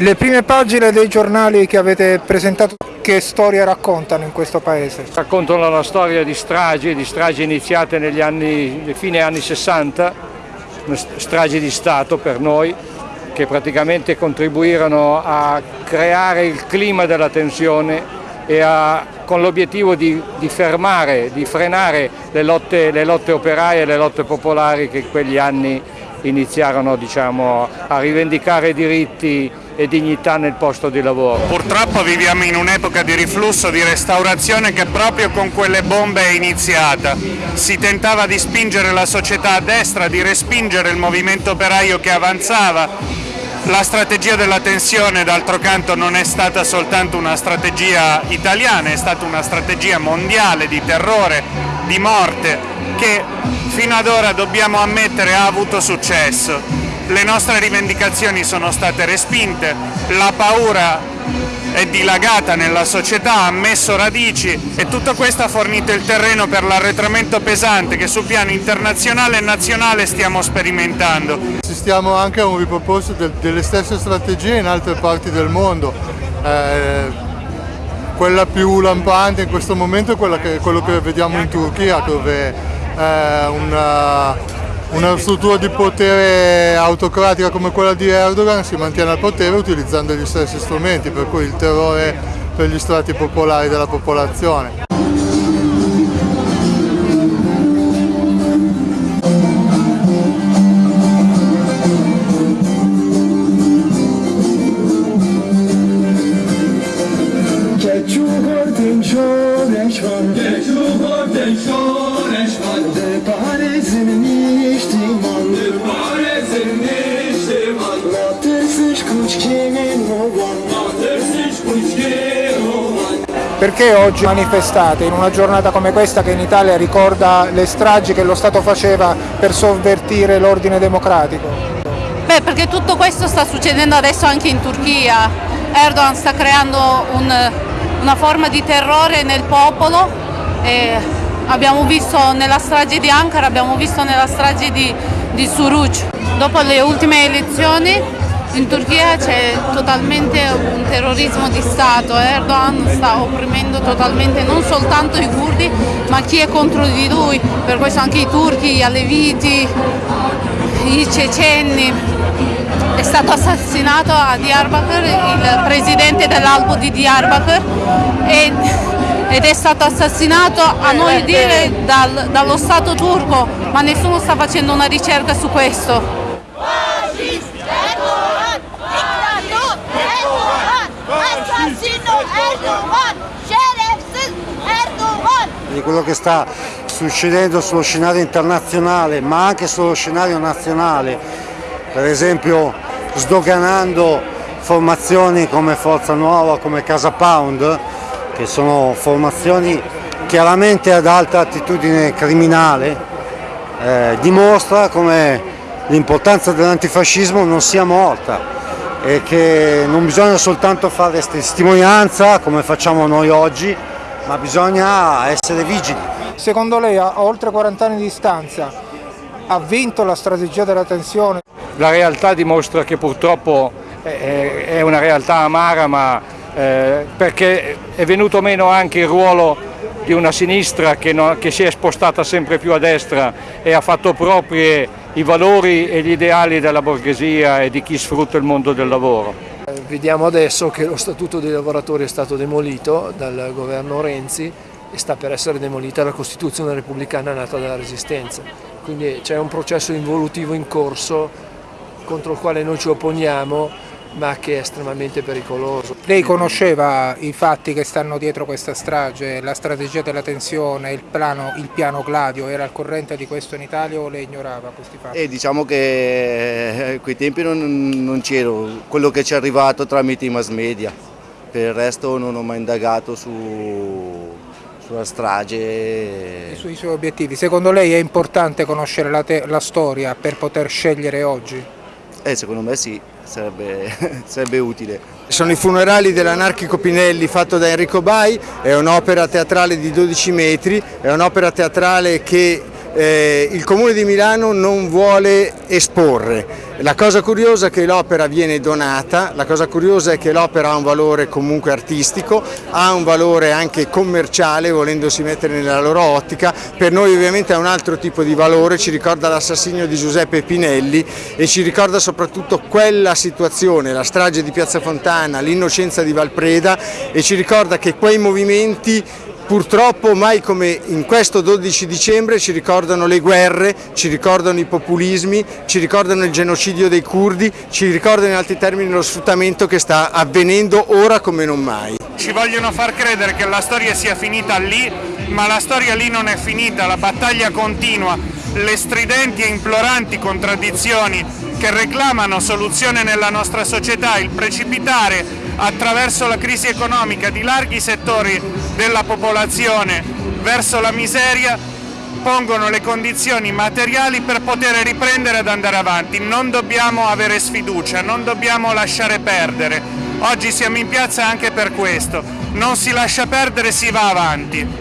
Le prime pagine dei giornali che avete presentato, che storia raccontano in questo paese? Raccontano la storia di stragi, di stragi iniziate negli anni, fine anni 60, stragi di Stato per noi, che praticamente contribuirono a creare il clima della tensione e a, con l'obiettivo di, di, fermare, di frenare le lotte, le lotte operaie e le lotte popolari che in quegli anni iniziarono diciamo, a rivendicare diritti e dignità nel posto di lavoro. Purtroppo viviamo in un'epoca di riflusso, di restaurazione che proprio con quelle bombe è iniziata. Si tentava di spingere la società a destra, di respingere il movimento operaio che avanzava, la strategia della tensione d'altro canto non è stata soltanto una strategia italiana, è stata una strategia mondiale di terrore, di morte che fino ad ora dobbiamo ammettere ha avuto successo. Le nostre rivendicazioni sono state respinte, la paura è dilagata nella società, ha messo radici e tutto questo ha fornito il terreno per l'arretramento pesante che sul piano internazionale e nazionale stiamo sperimentando. Assistiamo anche a un riproporsi delle stesse strategie in altre parti del mondo. Eh, quella più lampante in questo momento è che, quello che vediamo in Turchia dove eh, una, una struttura di potere autocratica come quella di Erdogan si mantiene al potere utilizzando gli stessi strumenti, per cui il terrore per gli strati popolari della popolazione. Perché oggi manifestate in una giornata come questa che in Italia ricorda le stragi che lo Stato faceva per sovvertire l'ordine democratico? Beh, perché tutto questo sta succedendo adesso anche in Turchia. Erdogan sta creando un, una forma di terrore nel popolo. abbiamo visto nella strage di Ankara, abbiamo visto nella strage di, di Suruc. Dopo le ultime elezioni in Turchia c'è totalmente un terrorismo di Stato, Erdogan sta opprimendo totalmente non soltanto i kurdi ma chi è contro di lui, per questo anche i turchi, gli aleviti, i ceceni. È stato assassinato a Diyarbakir il presidente dell'albo di Diyarbakir ed è stato assassinato a noi dire dal, dallo Stato turco, ma nessuno sta facendo una ricerca su questo. Di quello che sta succedendo sullo scenario internazionale ma anche sullo scenario nazionale, per esempio sdoganando formazioni come Forza Nuova, come Casa Pound, che sono formazioni chiaramente ad alta attitudine criminale, eh, dimostra come l'importanza dell'antifascismo non sia morta e che non bisogna soltanto fare testimonianza come facciamo noi oggi, ma bisogna essere vigili. Secondo lei a oltre 40 anni di distanza ha vinto la strategia della tensione? La realtà dimostra che purtroppo è una realtà amara ma eh, perché è venuto meno anche il ruolo di una sinistra che, no, che si è spostata sempre più a destra e ha fatto proprie i valori e gli ideali della borghesia e di chi sfrutta il mondo del lavoro. Vediamo adesso che lo Statuto dei lavoratori è stato demolito dal governo Renzi e sta per essere demolita la Costituzione repubblicana nata dalla Resistenza. Quindi c'è un processo involutivo in corso contro il quale noi ci opponiamo ma che è estremamente pericoloso. Lei conosceva i fatti che stanno dietro questa strage, la strategia della tensione, il piano, il piano Gladio, era al corrente di questo in Italia o lei ignorava questi fatti? Eh, diciamo che a eh, quei tempi non, non c'ero, quello che ci è arrivato tramite i mass media, per il resto non ho mai indagato su, sulla strage. E sui suoi obiettivi. Secondo lei è importante conoscere la, la storia per poter scegliere oggi? Eh, secondo me sì, sarebbe, sarebbe utile. Sono i funerali dell'anarchico Pinelli fatto da Enrico Bai, è un'opera teatrale di 12 metri, è un'opera teatrale che eh, il Comune di Milano non vuole esporre. La cosa curiosa è che l'opera viene donata, la cosa curiosa è che l'opera ha un valore comunque artistico, ha un valore anche commerciale volendosi mettere nella loro ottica, per noi ovviamente ha un altro tipo di valore, ci ricorda l'assassinio di Giuseppe Pinelli e ci ricorda soprattutto quella situazione, la strage di Piazza Fontana, l'innocenza di Valpreda e ci ricorda che quei movimenti Purtroppo mai come in questo 12 dicembre ci ricordano le guerre, ci ricordano i populismi, ci ricordano il genocidio dei curdi, ci ricordano in altri termini lo sfruttamento che sta avvenendo ora come non mai. Ci vogliono far credere che la storia sia finita lì, ma la storia lì non è finita, la battaglia continua, le stridenti e imploranti contraddizioni che reclamano soluzione nella nostra società, il precipitare attraverso la crisi economica di larghi settori della popolazione verso la miseria pongono le condizioni materiali per poter riprendere ad andare avanti. Non dobbiamo avere sfiducia, non dobbiamo lasciare perdere. Oggi siamo in piazza anche per questo. Non si lascia perdere, si va avanti.